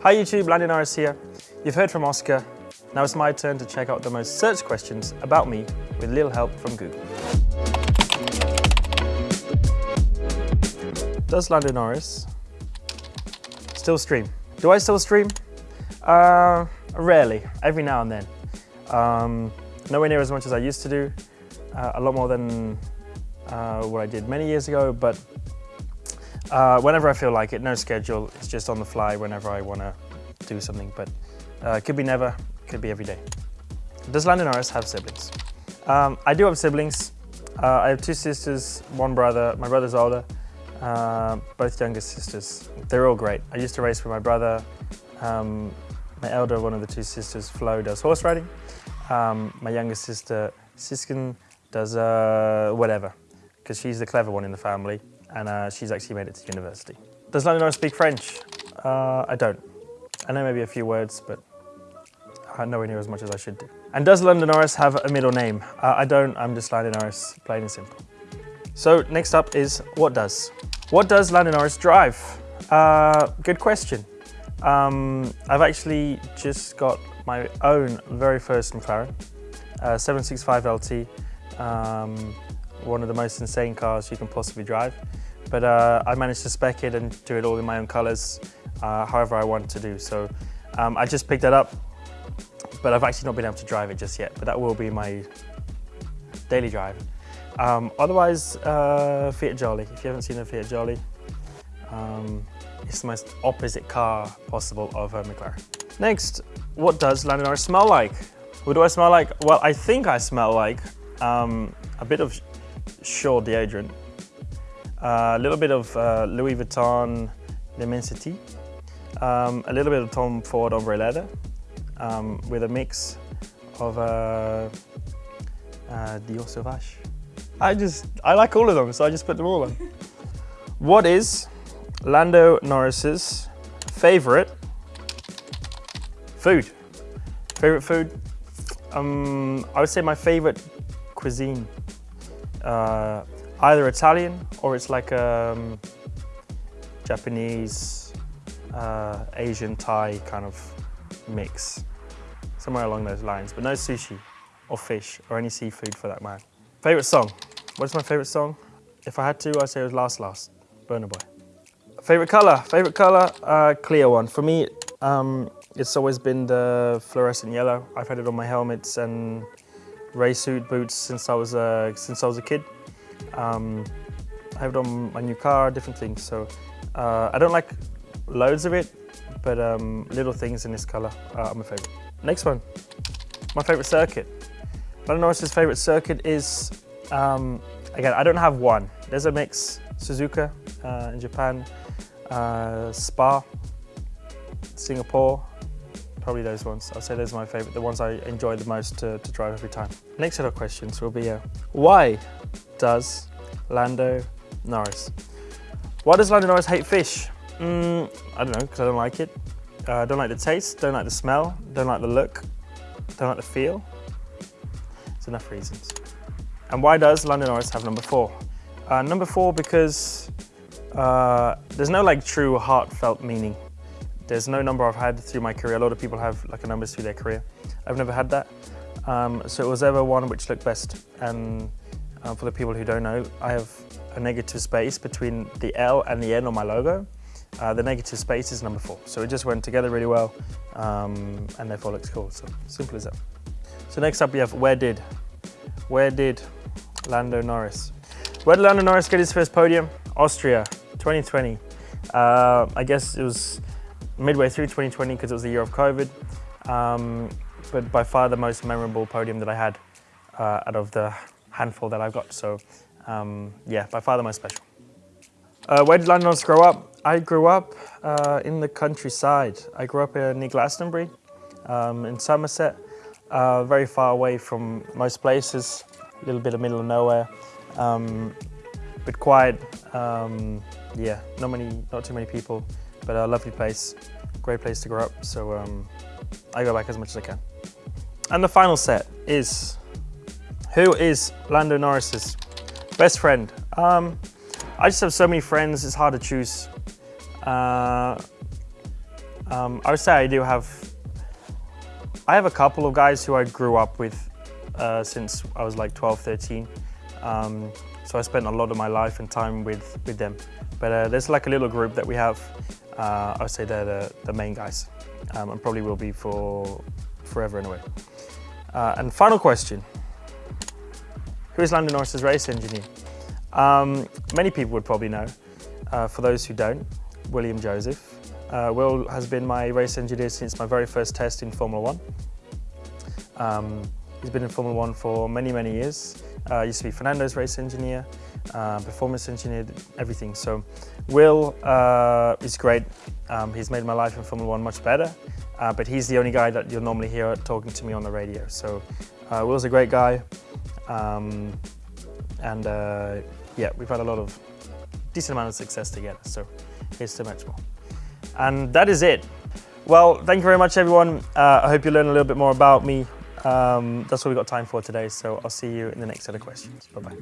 Hi YouTube, Lando Norris here. You've heard from Oscar. Now it's my turn to check out the most searched questions about me with a little help from Google. Does Lando Norris still stream? Do I still stream? Uh, rarely, every now and then. Um, nowhere near as much as I used to do, uh, a lot more than uh, what I did many years ago, but uh, whenever I feel like it, no schedule, it's just on the fly whenever I want to do something, but uh, could be never, could be every day. Does Lando Norris have siblings? Um, I do have siblings. Uh, I have two sisters, one brother. My brother's older, uh, both younger sisters. They're all great. I used to race with my brother. Um, my elder, one of the two sisters, Flo, does horse riding. Um, my younger sister, Cisca, does uh, whatever, because she's the clever one in the family and uh, she's actually made it to university. Does Lando Norris speak French? Uh, I don't. I know maybe a few words, but nowhere near as much as I should do. And does Lando Norris have a middle name? Uh, I don't, I'm just Lando Norris, plain and simple. So next up is what does? What does Lando Norris drive? Uh, good question. Um, I've actually just got my own very first McLaren, uh, 765 LT. Um, one of the most insane cars you can possibly drive. But uh, I managed to spec it and do it all in my own colors, uh, however I want to do. So um, I just picked that up, but I've actually not been able to drive it just yet, but that will be my daily drive. Um, otherwise, uh, Fiat Jolly. If you haven't seen a Fiat Jolly, um, it's the most opposite car possible of a McLaren. Next, what does Lando Norris smell like? What do I smell like? Well, I think I smell like um, a bit of Sure deodorant. Uh, a little bit of uh, Louis Vuitton L'Immensité. Um, a little bit of Tom Ford Ombre Leather um, with a mix of uh, uh, Dior Sauvage. I just, I like all of them, so I just put them all on. what is Lando Norris's favorite food? Favorite food? Um, I would say my favorite cuisine uh, either Italian or it's like um, Japanese, uh, Asian, Thai kind of mix. Somewhere along those lines, but no sushi or fish or any seafood for that matter. Favorite song? What is my favorite song? If I had to, I'd say it was Last Last, Burna Boy. Favorite color? Favorite color? Uh, clear one. For me, um, it's always been the fluorescent yellow. I've had it on my helmets and race suit boots since I was a, since I was a kid. Um, I have it on my new car, different things. So uh, I don't like loads of it, but um, little things in this color are my favorite. Next one, my favorite circuit. Lando Norris's favorite circuit is, um, again, I don't have one. There's a mix, Suzuka uh, in Japan, uh, Spa, Singapore, probably those ones. I'll say those are my favorite, the ones I enjoy the most to, to drive every time. Next set of questions will be, uh, why does Lando Norris? Why does Lando Norris hate fish? Mm, I don't know, because I don't like it. I uh, don't like the taste, don't like the smell, don't like the look, don't like the feel. It's enough reasons. And why does Lando Norris have number four? Uh, number four because uh, there's no like true heartfelt meaning there's no number I've had through my career. A lot of people have like a number through their career. I've never had that. Um, so it was ever one which looked best. And uh, for the people who don't know, I have a negative space between the L and the N on my logo. Uh, the negative space is number four. So it just went together really well um, and therefore looks cool. So simple as that. So next up we have where did? Where did Lando Norris? Where did Lando Norris get his first podium? Austria, 2020. Uh, I guess it was midway through 2020 because it was the year of COVID. Um, but by far the most memorable podium that I had uh, out of the handful that I've got. So um, yeah, by far the most special. Uh, where did Lando Norris grow up? I grew up uh, in the countryside. I grew up near Glastonbury um, in Somerset, uh, very far away from most places, a little bit of middle of nowhere, um, but quiet. Um, yeah, not many, not too many people but a lovely place, great place to grow up. So um, I go back as much as I can. And the final set is, who is Lando Norris's best friend? Um, I just have so many friends, it's hard to choose. Uh, Um, I would say I do have, I have a couple of guys who I grew up with uh, since I was like 12, 13. Um, so I spent a lot of my life and time with, with them. But uh, there's like a little group that we have. Uh, I would say they're the, the main guys um, and probably will be for forever in anyway. Uh, and final question. Who is Lando Norris's race engineer? Um, many people would probably know. Uh, for those who don't, William Joseph. Uh, Will has been my race engineer since my very first test in Formula One. Um, he's been in Formula One for many, many years. Uh, used to be Fernando's race engineer, uh, performance engineer, everything. So Will uh, is great. Um, he's made my life in Formula One much better, uh, but he's the only guy that you'll normally hear talking to me on the radio. So uh, Will's a great guy. Um, and uh, yeah, we've had a lot of decent amount of success together. So here's to much more. And that is it. Well, thank you very much, everyone. I hope you learned a little bit more about me. Um, that's all we've got time for today, so I'll see you in the next set of questions. Bye-bye.